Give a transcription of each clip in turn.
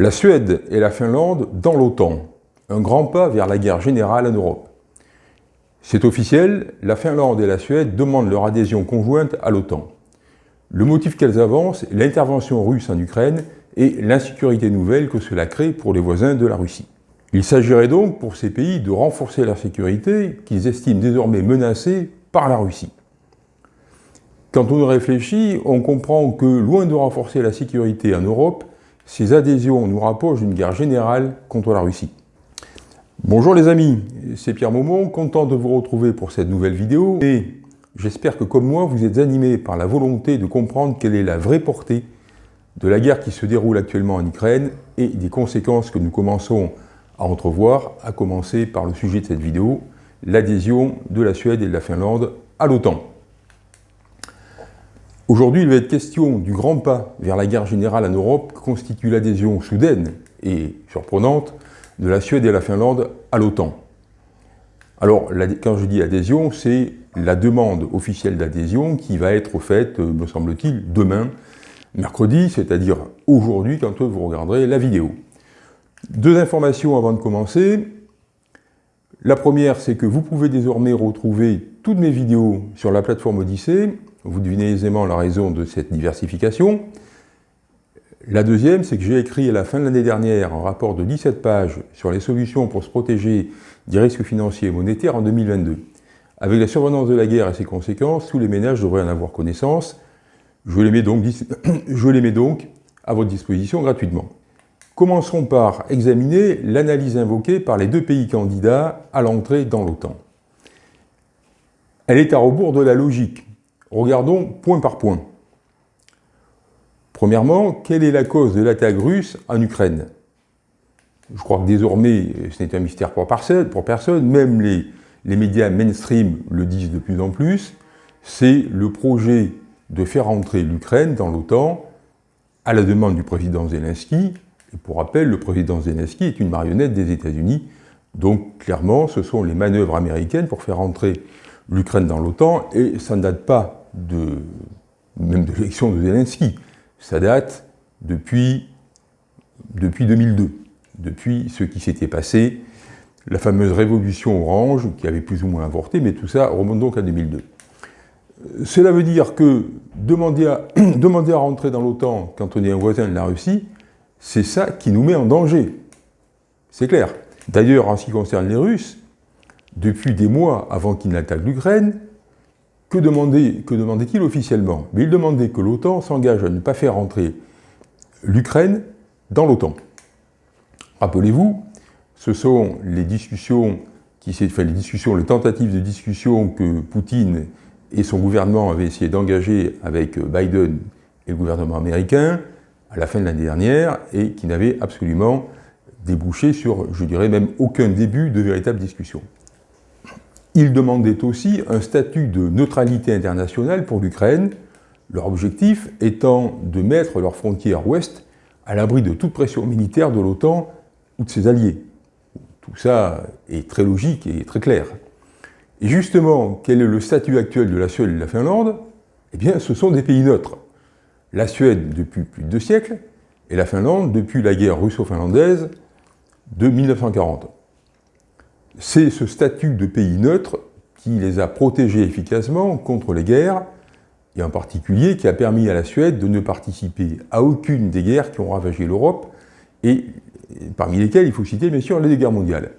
La Suède et la Finlande dans l'OTAN, un grand pas vers la guerre générale en Europe. C'est officiel, la Finlande et la Suède demandent leur adhésion conjointe à l'OTAN. Le motif qu'elles avancent l'intervention russe en Ukraine et l'insécurité nouvelle que cela crée pour les voisins de la Russie. Il s'agirait donc pour ces pays de renforcer leur sécurité qu'ils estiment désormais menacée par la Russie. Quand on réfléchit, on comprend que, loin de renforcer la sécurité en Europe, ces adhésions nous rapprochent d'une guerre générale contre la Russie. Bonjour les amis, c'est Pierre Maumont, content de vous retrouver pour cette nouvelle vidéo et j'espère que comme moi vous êtes animés par la volonté de comprendre quelle est la vraie portée de la guerre qui se déroule actuellement en Ukraine et des conséquences que nous commençons à entrevoir, à commencer par le sujet de cette vidéo, l'adhésion de la Suède et de la Finlande à l'OTAN. Aujourd'hui, il va être question du grand pas vers la guerre générale en Europe que constitue l'adhésion soudaine et surprenante de la Suède et la Finlande à l'OTAN. Alors, quand je dis adhésion, c'est la demande officielle d'adhésion qui va être faite, me semble-t-il, demain, mercredi, c'est-à-dire aujourd'hui, quand vous regarderez la vidéo. Deux informations avant de commencer. La première, c'est que vous pouvez désormais retrouver toutes mes vidéos sur la plateforme Odyssée. Vous devinez aisément la raison de cette diversification. La deuxième, c'est que j'ai écrit à la fin de l'année dernière un rapport de 17 pages sur les solutions pour se protéger des risques financiers et monétaires en 2022. Avec la survenance de la guerre et ses conséquences, tous les ménages devraient en avoir connaissance. Je les mets donc, à votre disposition gratuitement. Commencerons par examiner l'analyse invoquée par les deux pays candidats à l'entrée dans l'OTAN. Elle est à rebours de la logique. Regardons point par point. Premièrement, quelle est la cause de l'attaque russe en Ukraine? Je crois que désormais, ce n'est un mystère pour personne, même les, les médias mainstream le disent de plus en plus, c'est le projet de faire entrer l'Ukraine dans l'OTAN à la demande du président Zelensky. Et pour rappel, le président Zelensky est une marionnette des États-Unis, donc clairement, ce sont les manœuvres américaines pour faire entrer l'Ukraine dans l'OTAN, et ça ne date pas de, même de l'élection de Zelensky, ça date depuis, depuis 2002, depuis ce qui s'était passé, la fameuse révolution orange, qui avait plus ou moins avorté, mais tout ça remonte donc à 2002. Cela veut dire que demander à, demander à rentrer dans l'OTAN quand on est un voisin de la Russie, c'est ça qui nous met en danger. C'est clair. D'ailleurs, en ce qui concerne les Russes, depuis des mois avant qu'ils n'attaquent l'Ukraine, que demandait-il officiellement? Mais il demandait que l'OTAN s'engage à ne pas faire entrer l'Ukraine dans l'OTAN. Rappelez-vous, ce sont les discussions, qui, les les tentatives de discussion que Poutine et son gouvernement avaient essayé d'engager avec Biden et le gouvernement américain, à la fin de l'année dernière et qui n'avait absolument débouché sur, je dirais même, aucun début de véritable discussion. Ils demandaient aussi un statut de neutralité internationale pour l'Ukraine, leur objectif étant de mettre leurs frontières ouest à l'abri de toute pression militaire de l'OTAN ou de ses alliés. Tout ça est très logique et très clair. Et justement, quel est le statut actuel de la Suède et de la Finlande? Eh bien, ce sont des pays neutres la Suède depuis plus de deux siècles et la Finlande depuis la guerre russo-finlandaise de 1940. C'est ce statut de pays neutre qui les a protégés efficacement contre les guerres, et en particulier qui a permis à la Suède de ne participer à aucune des guerres qui ont ravagé l'Europe, et parmi lesquelles il faut citer bien sûr les guerres mondiales.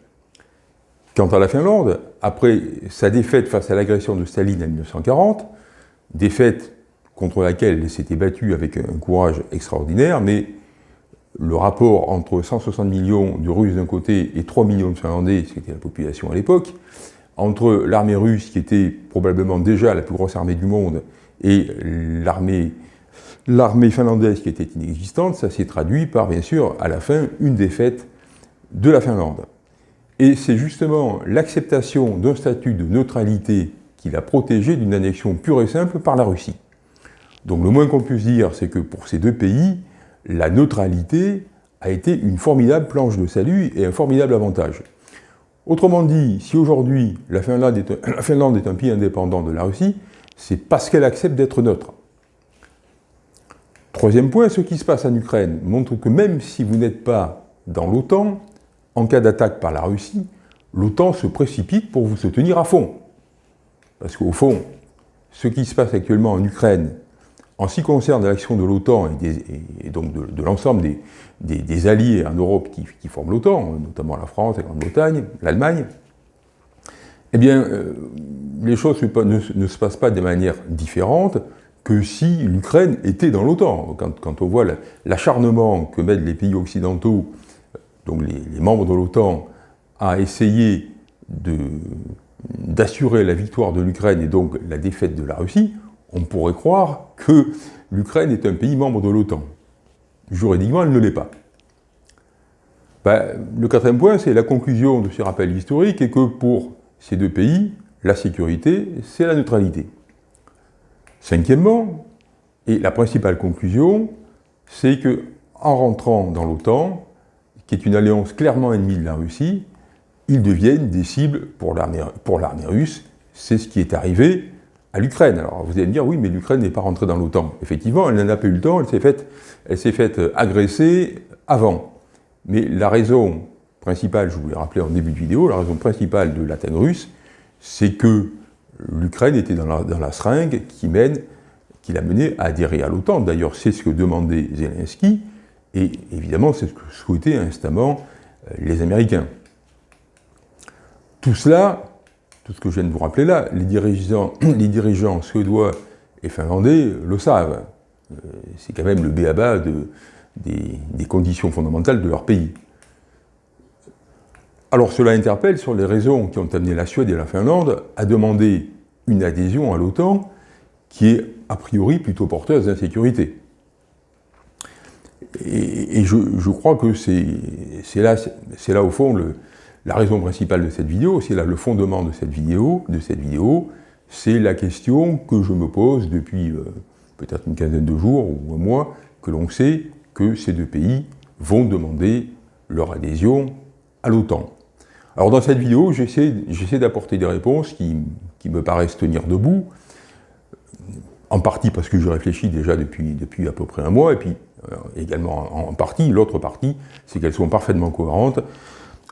Quant à la Finlande, après sa défaite face à l'agression de Staline en 1940, défaite contre laquelle elle s'était battue avec un courage extraordinaire, mais le rapport entre 160 millions de Russes d'un côté et 3 millions de Finlandais, ce qui était la population à l'époque, entre l'armée russe, qui était probablement déjà la plus grosse armée du monde, et l'armée finlandaise qui était inexistante, ça s'est traduit par, bien sûr, à la fin, une défaite de la Finlande. Et c'est justement l'acceptation d'un statut de neutralité qui l'a protégé d'une annexion pure et simple par la Russie. Donc le moins qu'on puisse dire, c'est que pour ces deux pays, la neutralité a été une formidable planche de salut et un formidable avantage. Autrement dit, si aujourd'hui la, Finlande est un pays indépendant de la Russie, c'est parce qu'elle accepte d'être neutre. Troisième point, ce qui se passe en Ukraine montre que même si vous n'êtes pas dans l'OTAN, en cas d'attaque par la Russie, l'OTAN se précipite pour vous soutenir à fond. Parce qu'au fond, ce qui se passe actuellement en Ukraine, en ce qui concerne l'action de l'OTAN et, donc de, l'ensemble des, alliés en Europe qui, forment l'OTAN, notamment la France, la Grande-Bretagne, l'Allemagne, eh bien, euh, les choses ne, se passent pas de manière différente que si l'Ukraine était dans l'OTAN. Quand, on voit l'acharnement que mettent les pays occidentaux, donc les membres de l'OTAN, à essayer d'assurer la victoire de l'Ukraine et donc la défaite de la Russie, on pourrait croire que l'Ukraine est un pays membre de l'OTAN. Juridiquement, elle ne l'est pas. Ben, le quatrième point, c'est la conclusion de ce rappel historique et que pour ces deux pays, la sécurité, c'est la neutralité. Cinquièmement, et la principale conclusion, c'est que en rentrant dans l'OTAN, qui est une alliance clairement ennemie de la Russie, ils deviennent des cibles pour l'armée russe. C'est ce qui est arrivé à l'Ukraine. Alors vous allez me dire, oui, mais l'Ukraine n'est pas rentrée dans l'OTAN. Effectivement, elle n'en a pas eu le temps, elle s'est faite, faite euh, agresser avant. Mais la raison principale, je vous l'ai rappelé en début de vidéo, la raison principale de l'attaque russe, c'est que l'Ukraine était dans la, seringue qui mène, qui l'a mené à adhérer à l'OTAN. D'ailleurs, c'est ce que demandait Zelensky, et évidemment, c'est ce que souhaitaient instamment euh, les Américains. Tout cela, tout ce que je viens de vous rappeler là, les dirigeants, suédois et finlandais le savent. Euh, c'est quand même le béaba de, des, des, conditions fondamentales de leur pays. Alors cela interpelle sur les raisons qui ont amené la Suède et la Finlande à demander une adhésion à l'OTAN qui est a priori plutôt porteuse d'insécurité. Et, je, je, crois que c'est là, là au fond le, la raison principale de cette vidéo, c'est le fondement de cette vidéo, de cette vidéo, c'est la question que je me pose depuis euh, peut-être une quinzaine de jours ou un mois, que l'on sait que ces deux pays vont demander leur adhésion à l'OTAN. Alors dans cette vidéo, j'essaie d'apporter des réponses qui, me paraissent tenir debout, en partie parce que je réfléchis déjà depuis, depuis à peu près un mois, et puis euh, également en partie, l'autre partie, c'est qu'elles sont parfaitement cohérentes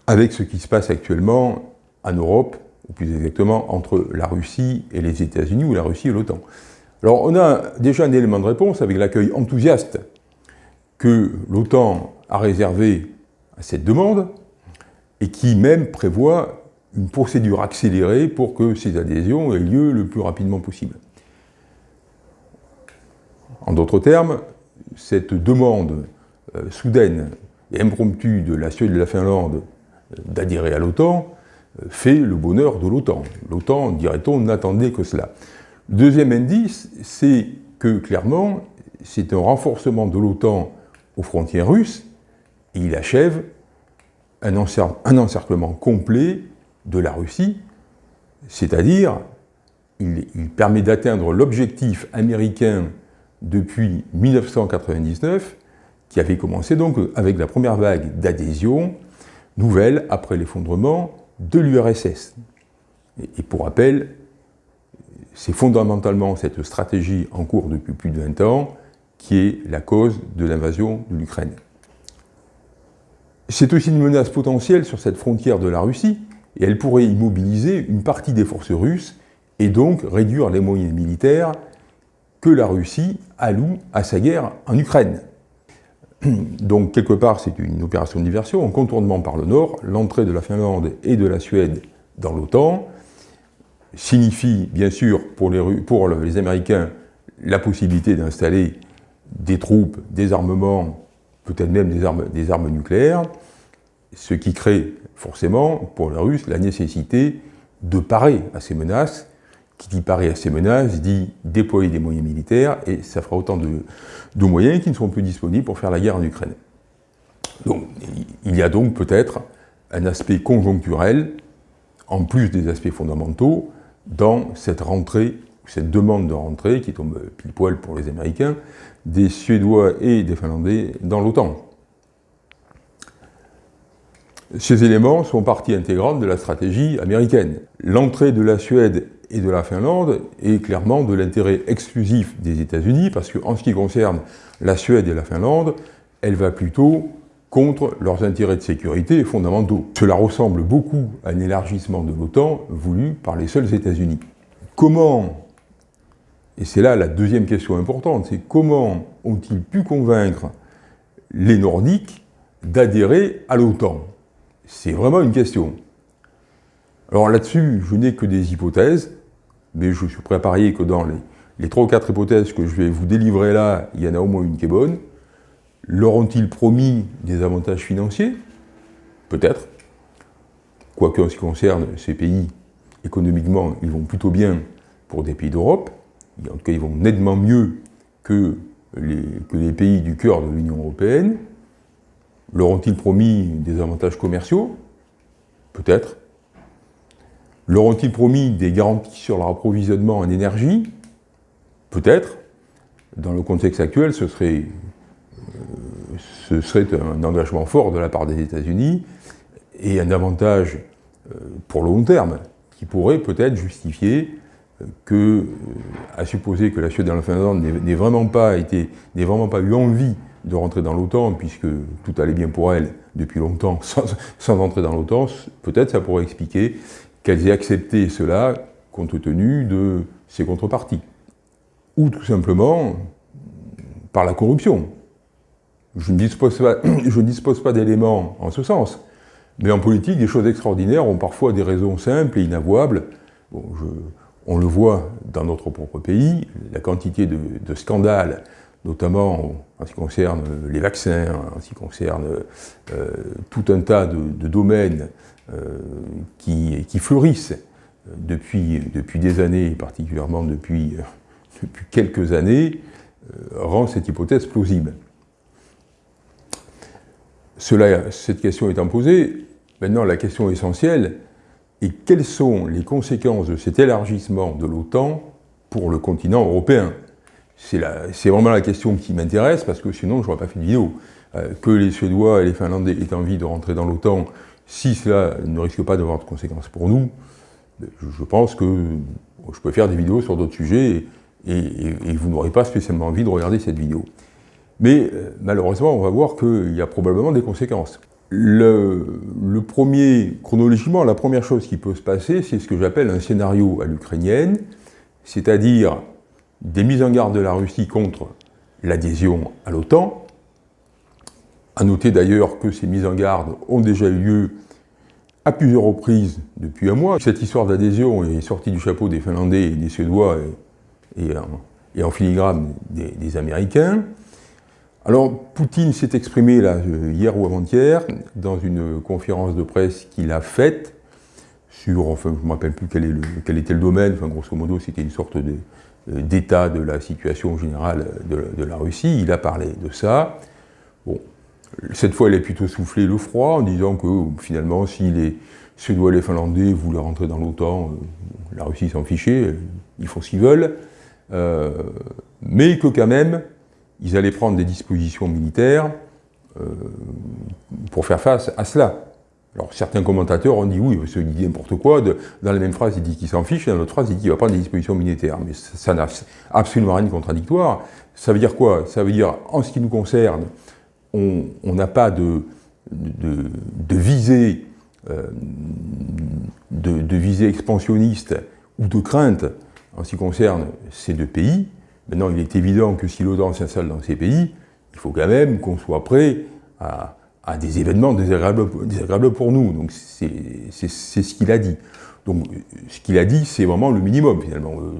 avec ce qui se passe actuellement en Europe, ou plus exactement entre la Russie et les États-Unis, ou la Russie et l'OTAN. Alors on a déjà un élément de réponse avec l'accueil enthousiaste que l'OTAN a réservé à cette demande, et qui même prévoit une procédure accélérée pour que ces adhésions aient lieu le plus rapidement possible. En d'autres termes, cette demande euh, soudaine et impromptue de la Suède et de la Finlande d'adhérer à l'OTAN euh, fait le bonheur de l'OTAN. L'OTAN, dirait-on, n'attendait que cela. Deuxième indice, c'est que clairement, c'est un renforcement de l'OTAN aux frontières russes, et il achève un, encerclement complet de la Russie, c'est-à-dire il, il, permet d'atteindre l'objectif américain depuis 1999, qui avait commencé donc avec la première vague d'adhésion nouvelle après l'effondrement de l'URSS. Et pour rappel, c'est fondamentalement cette stratégie en cours depuis plus de 20 ans qui est la cause de l'invasion de l'Ukraine. C'est aussi une menace potentielle sur cette frontière de la Russie, et elle pourrait immobiliser une partie des forces russes et donc réduire les moyens militaires que la Russie alloue à sa guerre en Ukraine. Donc, quelque part, c'est une opération de diversion, en contournement par le nord, l'entrée de la Finlande et de la Suède dans l'OTAN. Signifie, bien sûr, pour les, Américains, la possibilité d'installer des troupes, des armements, peut-être même des armes nucléaires, ce qui crée forcément, pour les Russes, la nécessité de parer à ces menaces qui dit parer à ces menaces, dit déployer des moyens militaires, et ça fera autant de, moyens qui ne seront plus disponibles pour faire la guerre en Ukraine. Donc, il y a donc peut-être un aspect conjoncturel, en plus des aspects fondamentaux, dans cette rentrée, cette demande de rentrée, qui tombe pile poil pour les Américains, des Suédois et des Finlandais dans l'OTAN. Ces éléments sont partie intégrante de la stratégie américaine. L'entrée de la Suède et de la Finlande est clairement de l'intérêt exclusif des États-Unis, parce qu'en ce qui concerne la Suède et la Finlande, elle va plutôt contre leurs intérêts de sécurité fondamentaux. Cela ressemble beaucoup à un élargissement de l'OTAN voulu par les seuls États-Unis. Comment, et c'est là la deuxième question importante, c'est comment ont-ils pu convaincre les Nordiques d'adhérer à l'OTAN? C'est vraiment une question. Alors là-dessus, je n'ai que des hypothèses, mais je suis prêt à parier que dans les, trois ou quatre hypothèses que je vais vous délivrer là, il y en a au moins une qui est bonne. Leur ont-ils promis des avantages financiers? Peut-être. Quoique en ce qui concerne ces pays, économiquement, ils vont plutôt bien pour des pays d'Europe. En tout cas, ils vont nettement mieux que les, que les pays du cœur de l'Union européenne. Leur ont-ils promis des avantages commerciaux? Peut-être. Leur ont-ils promis des garanties sur leur approvisionnement en énergie? Peut-être. Dans le contexte actuel, ce serait, euh, ce serait un engagement fort de la part des États-Unis et un avantage euh, pour le long terme qui pourrait peut-être justifier euh, que, à supposer que la Suède et la Finlande n'ait vraiment pas été, n'ait vraiment pas eu envie de rentrer dans l'OTAN, puisque tout allait bien pour elle depuis longtemps sans, sans entrer dans l'OTAN, peut-être ça pourrait expliquer qu'elles aient accepté cela compte tenu de ses contreparties. Ou tout simplement par la corruption. Je ne dispose pas, pas d'éléments en ce sens, mais en politique, des choses extraordinaires ont parfois des raisons simples et inavouables. on le voit dans notre propre pays, la quantité de, scandales, notamment en ce qui concerne les vaccins, en ce qui concerne euh, tout un tas de domaines euh, qui, fleurissent depuis, des années, particulièrement depuis, euh, quelques années, euh, rend cette hypothèse plausible. Cette question étant posée, maintenant la question essentielle est quelles sont les conséquences de cet élargissement de l'OTAN pour le continent européen? C'est vraiment la question qui m'intéresse, parce que sinon je n'aurais pas fait de vidéo. que les Suédois et les Finlandais aient envie de rentrer dans l'OTAN, si cela ne risque pas d'avoir de conséquences pour nous, je pense que je peux faire des vidéos sur d'autres sujets et, vous n'aurez pas spécialement envie de regarder cette vidéo. Mais euh, malheureusement, on va voir qu'il y a probablement des conséquences. Le, le, premier, chronologiquement, la première chose qui peut se passer, c'est ce que j'appelle un scénario à l'ukrainienne, c'est-à-dire des mises en garde de la Russie contre l'adhésion à l'OTAN, à noter d'ailleurs que ces mises en garde ont déjà eu lieu à plusieurs reprises depuis un mois. Cette histoire d'adhésion est sortie du chapeau des Finlandais et des Suédois et, en filigrane des, Américains. Alors, Poutine s'est exprimé là, hier ou avant-hier dans une conférence de presse qu'il a faite sur, enfin, je ne me rappelle plus quel, quel, était le domaine, enfin, grosso modo, c'était une sorte d'état de, la situation générale de, la Russie. Il a parlé de ça. Bon, cette fois, elle a plutôt soufflé le froid en disant que finalement, si les Suédois et les Finlandais voulaient rentrer dans l'OTAN, euh, la Russie s'en fichait, euh, ils font ce qu'ils veulent, euh, mais que quand même, ils allaient prendre des dispositions militaires pour faire face à cela. Alors certains commentateurs ont dit oui, parce dit n'importe quoi, dans la même phrase il dit qu'il s'en fiche, et dans l'autre phrase il dit qu'il va prendre des dispositions militaires. Mais ça n'a absolument rien de contradictoire. Ça veut dire quoi? Ça veut dire, en ce qui nous concerne, on n'a pas de, de, visée euh, de, visée expansionniste ou de crainte en ce qui concerne ces deux pays. Maintenant, il est évident que si l'OTAN s'installe dans ces pays, il faut quand même qu'on soit prêt à, des événements désagréables, pour nous. Donc c'est ce qu'il a dit. Donc ce qu'il a dit, c'est vraiment le minimum finalement. Euh,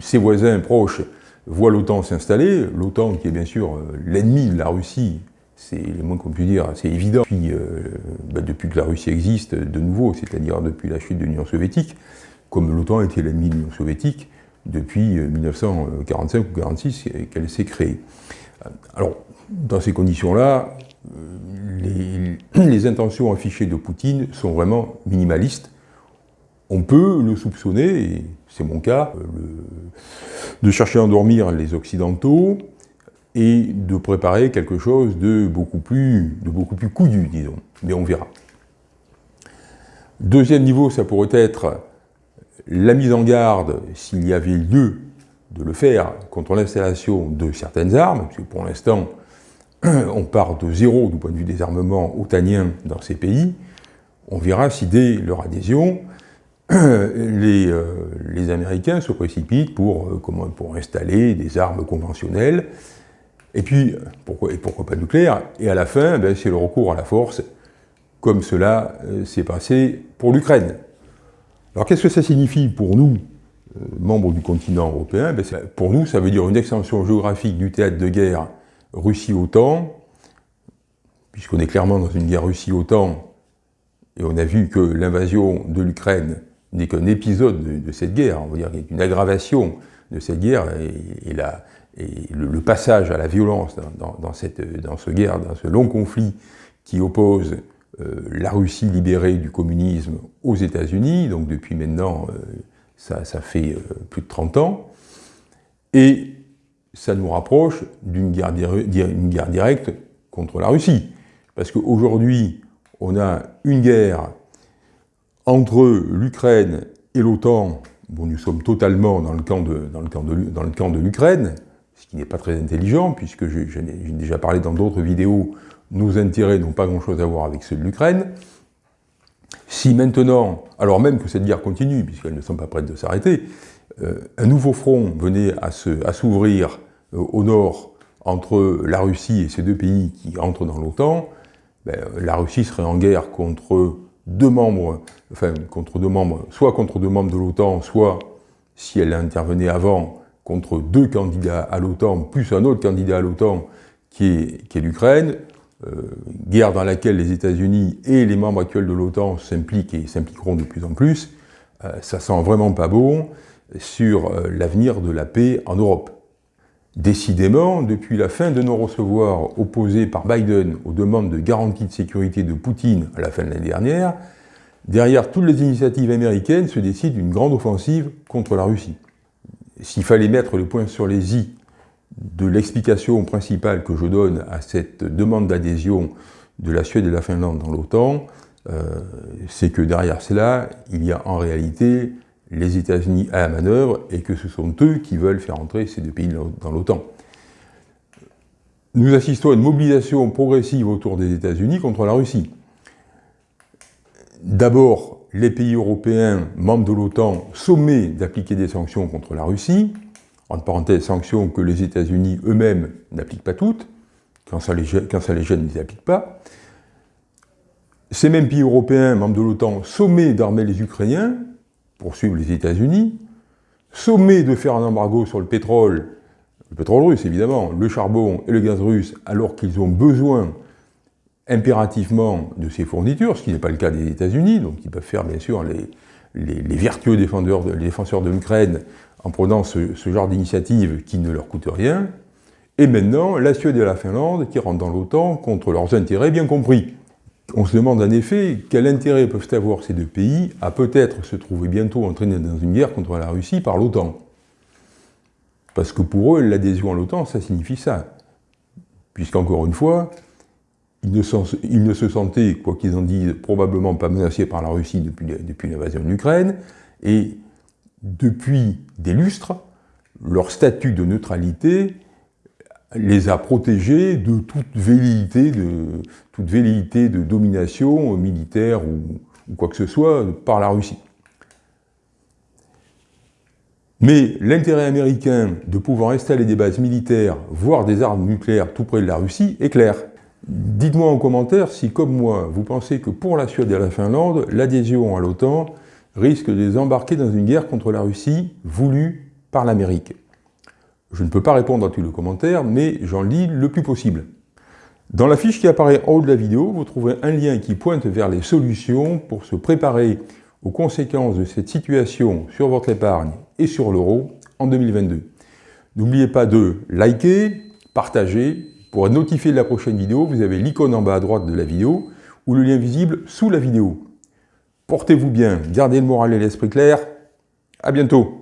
ses voisins proches voient l'OTAN s'installer, l'OTAN qui est bien sûr euh, l'ennemi de la Russie c'est le moins qu'on puisse dire, c'est évident. Puis, euh, bah, depuis que la Russie existe, de nouveau, c'est-à-dire depuis la chute de l'Union soviétique, comme l'OTAN était l'ennemi de l'Union soviétique depuis 1945 euh, ou 1946 qu'elle s'est créée. Alors, dans ces conditions-là, euh, les, intentions affichées de Poutine sont vraiment minimalistes. On peut le soupçonner, et c'est mon cas, de chercher à endormir les Occidentaux, et de préparer quelque chose de beaucoup plus, de beaucoup plus disons. Mais on verra. Deuxième niveau, ça pourrait être la mise en garde, s'il y avait lieu de le faire contre l'installation de certaines armes, parce pour l'instant, on part de zéro du point de vue des armements otanien dans ces pays, on verra si dès leur adhésion, les, euh, les Américains se précipitent pour, euh, pour installer des armes conventionnelles, et puis, pourquoi, pas nucléaire, et à la fin, ben, c'est le recours à la force, comme cela euh, s'est passé pour l'Ukraine. Alors qu'est-ce que ça signifie pour nous, membres du continent européen? Ben, Pour nous, ça veut dire une extension géographique du théâtre de guerre Russie-OTAN, puisqu'on est clairement dans une guerre Russie-OTAN, et on a vu que l'invasion de l'Ukraine n'est qu'un épisode de, cette guerre, on va dire une aggravation de cette guerre, et, le, passage à la violence dans ce guerre, dans ce long conflit qui oppose euh, la Russie libérée du communisme aux États-Unis, donc depuis maintenant, euh, ça, fait euh, plus de 30 ans, et ça nous rapproche d'une guerre, directe contre la Russie. Parce qu'aujourd'hui, on a une guerre entre l'Ukraine et l'OTAN. Bon, nous sommes totalement dans le camp de, l'Ukraine, ce qui n'est pas très intelligent, puisque j'ai déjà parlé dans d'autres vidéos, nos intérêts n'ont pas grand-chose à voir avec ceux de l'Ukraine. Si maintenant, alors même que cette guerre continue, puisqu'elles ne sont pas prêtes de s'arrêter, euh, un nouveau front venait à s'ouvrir au nord entre la Russie et ces deux pays qui entrent dans l'OTAN, ben, la Russie serait en guerre contre deux membres, enfin contre deux membres, soit contre deux membres de l'OTAN, soit, si elle intervenait avant, contre deux candidats à l'OTAN, plus un autre candidat à l'OTAN qui est, l'Ukraine, euh, guerre dans laquelle les États-Unis et les membres actuels de l'OTAN s'impliquent et s'impliqueront de plus en plus, euh, ça sent vraiment pas bon sur l'avenir de la paix en Europe. Décidément, depuis la fin de non-recevoir opposée par Biden aux demandes de garantie de sécurité de Poutine à la fin de l'année dernière, derrière toutes les initiatives américaines se décide une grande offensive contre la Russie. S'il fallait mettre le point sur les i de l'explication principale que je donne à cette demande d'adhésion de la Suède et de la Finlande dans l'OTAN, euh, c'est que derrière cela, il y a en réalité les États-Unis à la manœuvre et que ce sont eux qui veulent faire entrer ces deux pays dans l'OTAN. Nous assistons à une mobilisation progressive autour des États-Unis contre la Russie. D'abord, les pays européens, membres de l'OTAN, sommés d'appliquer des sanctions contre la Russie, entre parenthèses, sanctions que les États-Unis eux-mêmes n'appliquent pas toutes, quand ça, les, gêne, ils ne les appliquent pas. Ces mêmes pays européens, membres de l'OTAN, sommés d'armer les Ukrainiens, poursuivre les États-Unis, sommet de faire un embargo sur le pétrole, le pétrole russe évidemment, le charbon et le gaz russe, alors qu'ils ont besoin impérativement de ces fournitures, ce qui n'est pas le cas des États-Unis, donc ils peuvent faire bien sûr les, vertueux défenseurs de l'Ukraine en prenant ce, ce genre d'initiative qui ne leur coûte rien, et maintenant la Suède et la Finlande qui rentrent dans l'OTAN contre leurs intérêts bien compris. On se demande en effet quel intérêt peuvent avoir ces deux pays à peut-être se trouver bientôt entraînés dans une guerre contre la Russie par l'OTAN. Parce que pour eux, l'adhésion à l'OTAN, ça signifie ça. Puisqu'encore une fois, ils ne, se sentaient, quoi qu'ils en disent, probablement pas menacés par la Russie depuis, depuis l'invasion de l'Ukraine, et depuis des lustres, leur statut de neutralité les a protégés de toute velléité de, domination militaire ou, quoi que ce soit par la Russie. Mais l'intérêt américain de pouvoir installer des bases militaires, voire des armes nucléaires tout près de la Russie, est clair. Dites-moi en commentaire si, comme moi, vous pensez que pour la Suède et la Finlande, l'adhésion à l'OTAN risque de les embarquer dans une guerre contre la Russie voulue par l'Amérique. Je ne peux pas répondre à tous les commentaires, mais j'en lis le plus possible. Dans la fiche qui apparaît en haut de la vidéo, vous trouverez un lien qui pointe vers les solutions pour se préparer aux conséquences de cette situation sur votre épargne et sur l'euro en 2022. N'oubliez pas de liker, partager. Pour être notifié de la prochaine vidéo, vous avez l'icône en bas à droite de la vidéo ou le lien visible sous la vidéo. Portez-vous bien, gardez le moral et l'esprit clair. À bientôt